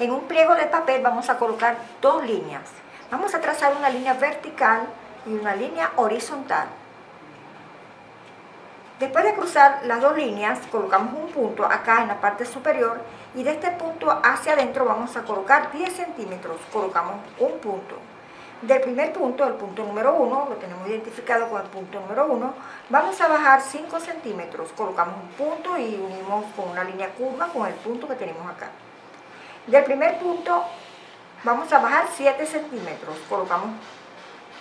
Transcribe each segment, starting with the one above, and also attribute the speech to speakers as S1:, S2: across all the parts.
S1: En un pliego de papel vamos a colocar dos líneas. Vamos a trazar una línea vertical y una línea horizontal. Después de cruzar las dos líneas, colocamos un punto acá en la parte superior y de este punto hacia adentro vamos a colocar 10 centímetros. Colocamos un punto. Del primer punto, el punto número 1, lo tenemos identificado con el punto número 1, vamos a bajar 5 centímetros. Colocamos un punto y unimos con una línea curva con el punto que tenemos acá. Del primer punto vamos a bajar 7 centímetros. Colocamos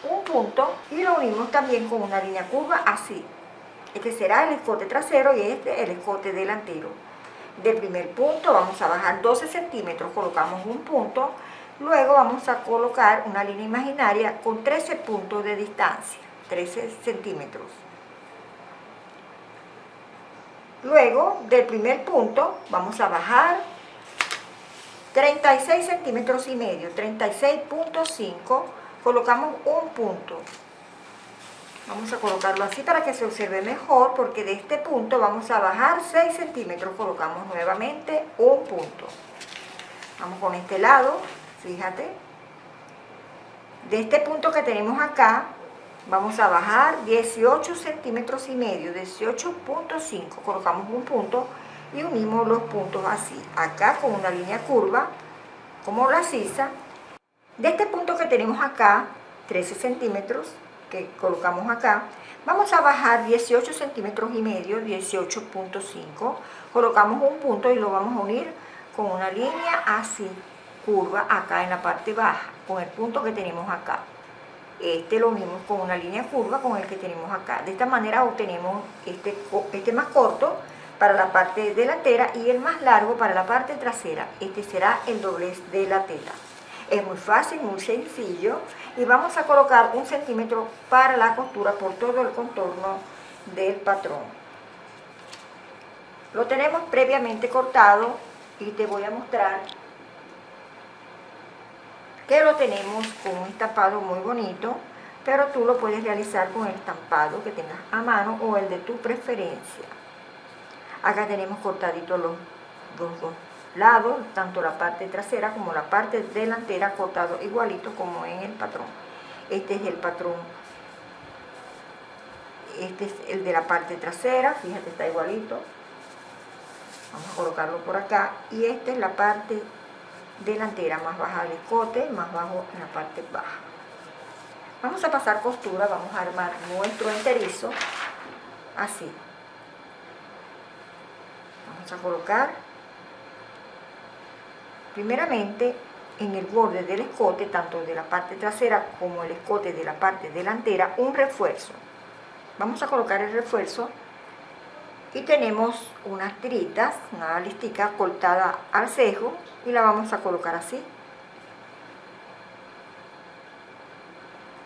S1: un punto y lo unimos también con una línea curva así. Este será el escote trasero y este el escote delantero. Del primer punto vamos a bajar 12 centímetros, colocamos un punto, luego vamos a colocar una línea imaginaria con 13 puntos de distancia, 13 centímetros. Luego del primer punto vamos a bajar 36 centímetros y medio, 36.5, colocamos un punto. Vamos a colocarlo así para que se observe mejor, porque de este punto vamos a bajar 6 centímetros, colocamos nuevamente un punto. Vamos con este lado, fíjate. De este punto que tenemos acá, vamos a bajar 18 centímetros y medio, 18.5, colocamos un punto y unimos los puntos así, acá con una línea curva, como la sisa. De este punto que tenemos acá, 13 centímetros, que colocamos acá, vamos a bajar 18 centímetros y medio, 18.5, colocamos un punto y lo vamos a unir con una línea así, curva, acá en la parte baja, con el punto que tenemos acá. Este lo unimos con una línea curva con el que tenemos acá. De esta manera obtenemos este, este más corto, para la parte delantera y el más largo para la parte trasera. Este será el doblez de la tela. Es muy fácil, muy sencillo y vamos a colocar un centímetro para la costura por todo el contorno del patrón. Lo tenemos previamente cortado y te voy a mostrar que lo tenemos con un estampado muy bonito, pero tú lo puedes realizar con el estampado que tengas a mano o el de tu preferencia. Acá tenemos cortaditos los, dos lados, tanto la parte trasera como la parte delantera cortado igualito como en el patrón. Este es el patrón, este es el de la parte trasera, fíjate está igualito. Vamos a colocarlo por acá y esta es la parte delantera, más baja el escote, más bajo en la parte baja. Vamos a pasar costura, vamos a armar nuestro enterizo así a colocar primeramente en el borde del escote, tanto de la parte trasera como el escote de la parte delantera, un refuerzo. Vamos a colocar el refuerzo y tenemos unas tiritas, una listica cortada al cejo y la vamos a colocar así.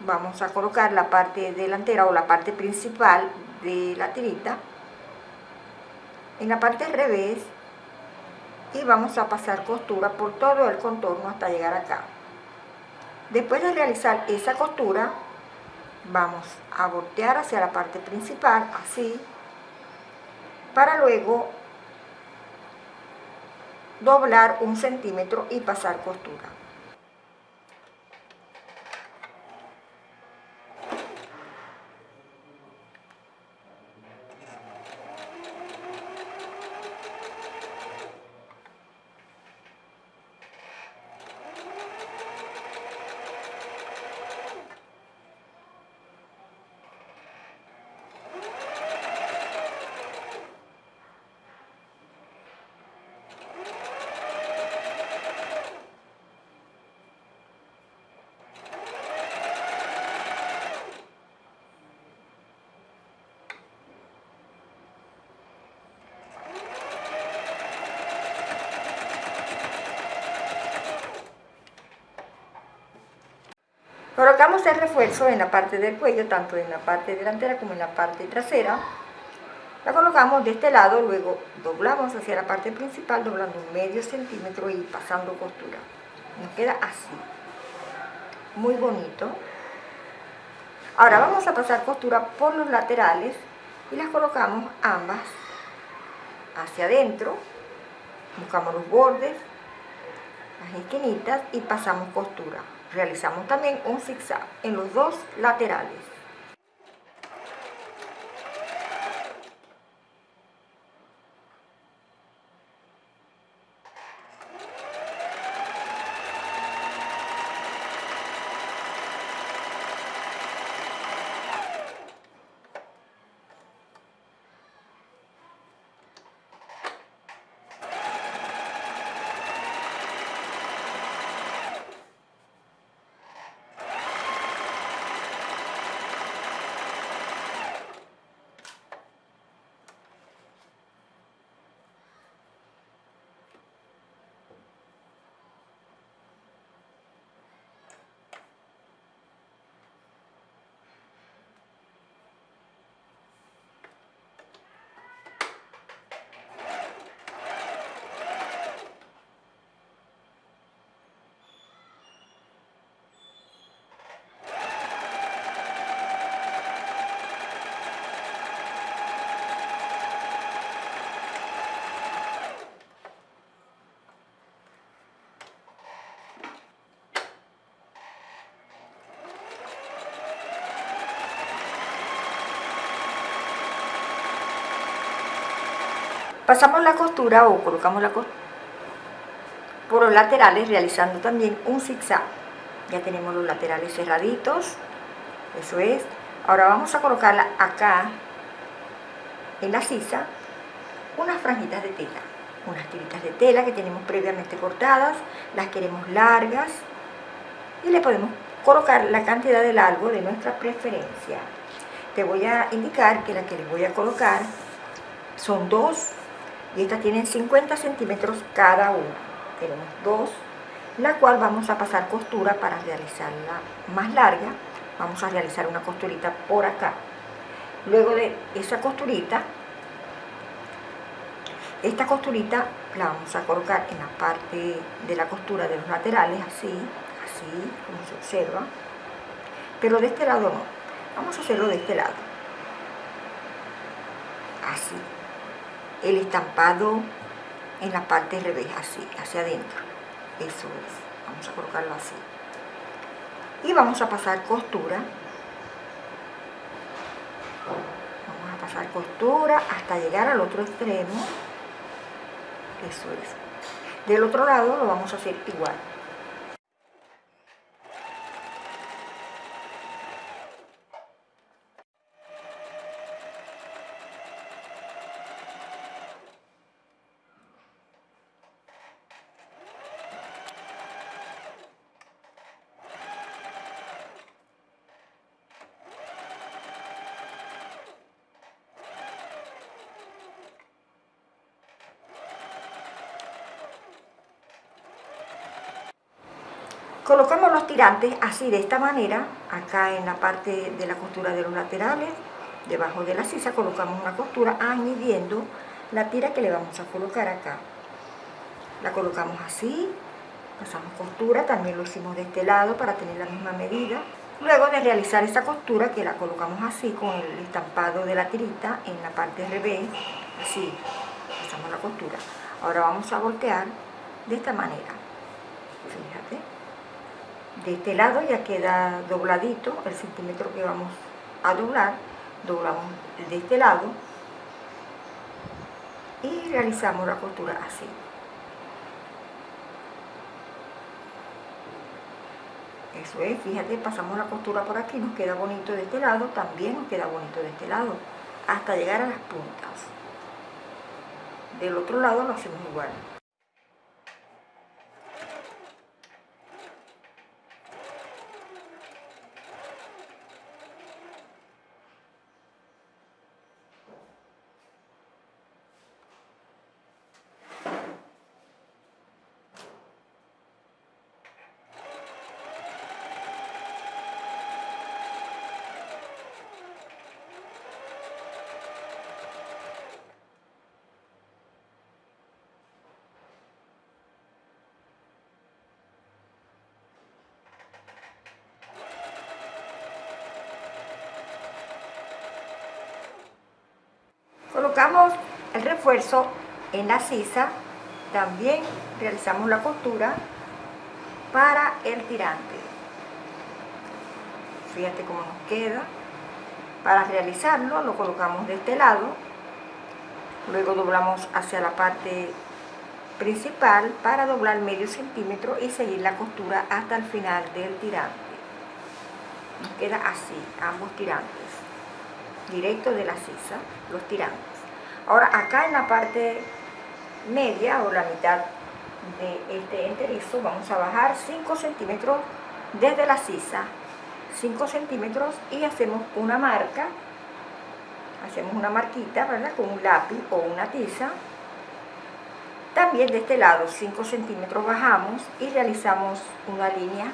S1: Vamos a colocar la parte delantera o la parte principal de la tirita en la parte al revés y vamos a pasar costura por todo el contorno hasta llegar acá. Después de realizar esa costura, vamos a voltear hacia la parte principal, así, para luego doblar un centímetro y pasar costura. Colocamos el refuerzo en la parte del cuello, tanto en la parte delantera como en la parte trasera. La colocamos de este lado, luego doblamos hacia la parte principal, doblando un medio centímetro y pasando costura. Nos queda así. Muy bonito. Ahora vamos a pasar costura por los laterales y las colocamos ambas hacia adentro. Buscamos los bordes, las esquinitas y pasamos costura. Realizamos también un zigzag en los dos laterales. Pasamos la costura o colocamos la costura por los laterales realizando también un zigzag. Ya tenemos los laterales cerraditos, eso es. Ahora vamos a colocarla acá en la sisa unas franjitas de tela, unas tiritas de tela que tenemos previamente cortadas, las queremos largas y le podemos colocar la cantidad de largo de nuestra preferencia. Te voy a indicar que la que les voy a colocar son dos y estas tienen 50 centímetros cada una. Tenemos dos la cual vamos a pasar costura para realizarla más larga. Vamos a realizar una costurita por acá. Luego de esa costurita esta costurita la vamos a colocar en la parte de la costura de los laterales así así como se observa. Pero de este lado no. Vamos a hacerlo de este lado. Así el estampado en la parte revés, así, hacia adentro. Eso es. Vamos a colocarlo así. Y vamos a pasar costura. Vamos a pasar costura hasta llegar al otro extremo. Eso es. Del otro lado lo vamos a hacer igual. Colocamos los tirantes así de esta manera, acá en la parte de la costura de los laterales, debajo de la sisa colocamos una costura añadiendo la tira que le vamos a colocar acá. La colocamos así, pasamos costura, también lo hicimos de este lado para tener la misma medida. Luego de realizar esa costura, que la colocamos así con el estampado de la tirita en la parte revés, así, pasamos la costura. Ahora vamos a voltear de esta manera, fíjate de este lado ya queda dobladito el centímetro que vamos a doblar doblamos de este lado y realizamos la costura así eso es, fíjate, pasamos la costura por aquí, nos queda bonito de este lado, también nos queda bonito de este lado, hasta llegar a las puntas. Del otro lado lo hacemos igual. Colocamos el refuerzo en la sisa, también realizamos la costura para el tirante. Fíjate cómo nos queda. Para realizarlo lo colocamos de este lado, luego doblamos hacia la parte principal para doblar medio centímetro y seguir la costura hasta el final del tirante. Nos queda así, ambos tirantes, directo de la sisa, los tirantes. Ahora acá en la parte media o la mitad de este enterizo vamos a bajar 5 centímetros desde la sisa 5 centímetros y hacemos una marca hacemos una marquita ¿verdad? con un lápiz o una tiza. También de este lado 5 centímetros bajamos y realizamos una línea.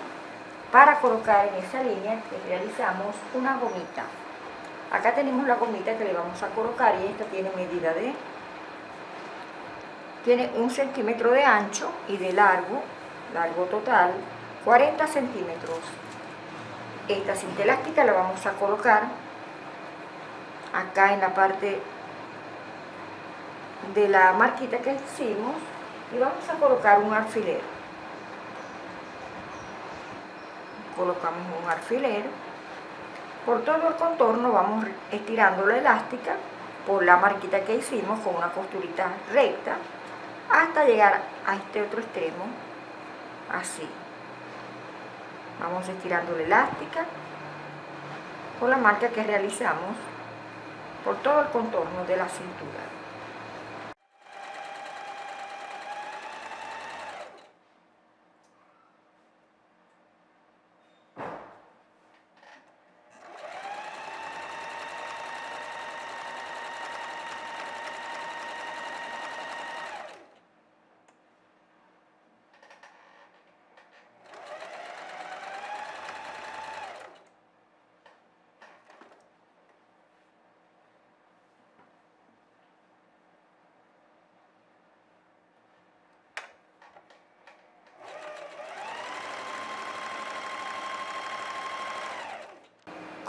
S1: Para colocar en esa línea que realizamos una gomita acá tenemos la gomita que le vamos a colocar y esta tiene medida de tiene un centímetro de ancho y de largo, largo total, 40 centímetros. Esta cinta elástica la vamos a colocar acá en la parte de la marquita que hicimos y vamos a colocar un alfiler. Colocamos un alfiler. Por todo el contorno vamos estirando la elástica por la marquita que hicimos con una costurita recta hasta llegar a este otro extremo, así. Vamos estirando la elástica con la marca que realizamos por todo el contorno de la cintura.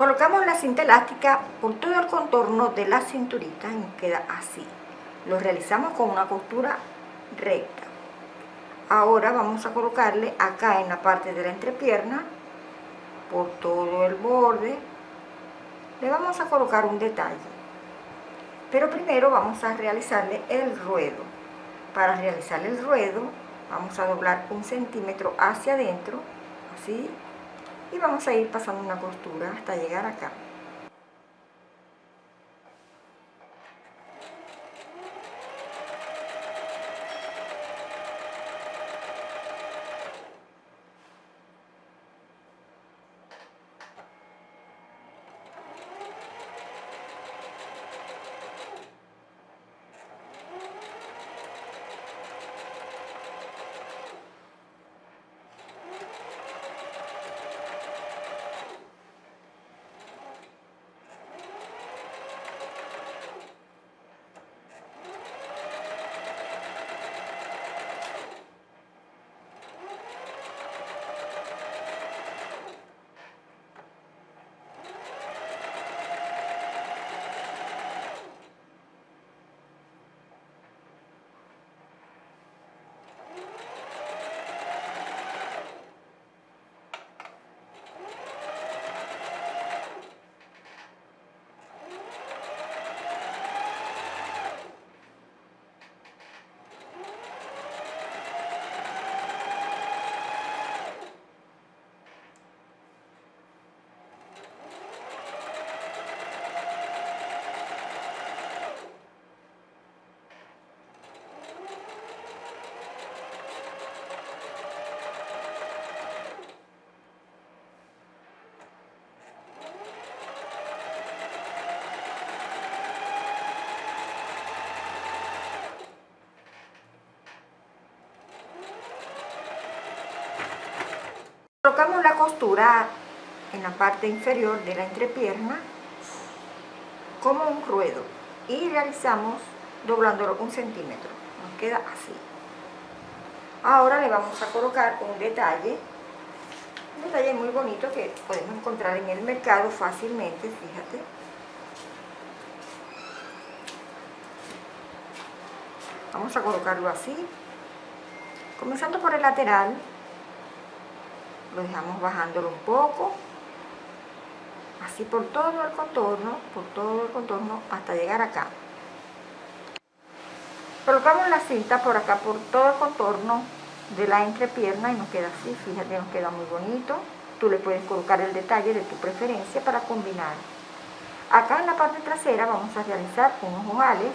S1: Colocamos la cinta elástica por todo el contorno de la cinturita y queda así. Lo realizamos con una costura recta. Ahora vamos a colocarle acá en la parte de la entrepierna, por todo el borde, le vamos a colocar un detalle. Pero primero vamos a realizarle el ruedo. Para realizar el ruedo vamos a doblar un centímetro hacia adentro, así, y vamos a ir pasando una costura hasta llegar acá colocamos la costura en la parte inferior de la entrepierna como un ruedo y realizamos doblándolo un centímetro. Nos queda así. Ahora le vamos a colocar un detalle un detalle muy bonito que podemos encontrar en el mercado fácilmente fíjate. Vamos a colocarlo así comenzando por el lateral lo dejamos bajándolo un poco, así por todo el contorno, por todo el contorno hasta llegar acá. Colocamos la cinta por acá, por todo el contorno de la entrepierna y nos queda así, fíjate, nos queda muy bonito. Tú le puedes colocar el detalle de tu preferencia para combinar. Acá en la parte trasera vamos a realizar unos ojales.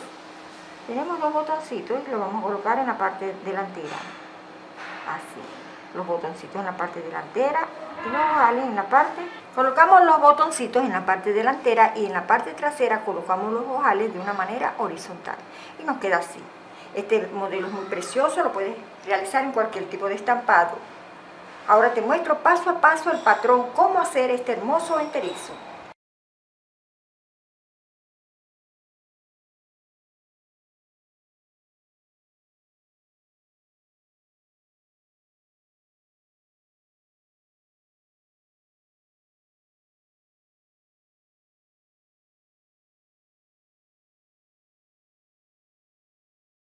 S1: Tenemos dos botoncitos y lo vamos a colocar en la parte delantera. Así, los botoncitos en la parte delantera y los ojales en la parte... Colocamos los botoncitos en la parte delantera y en la parte trasera colocamos los ojales de una manera horizontal. Y nos queda así. Este modelo es muy precioso, lo puedes realizar en cualquier tipo de estampado. Ahora te muestro paso a paso el patrón, cómo hacer este hermoso enterizo.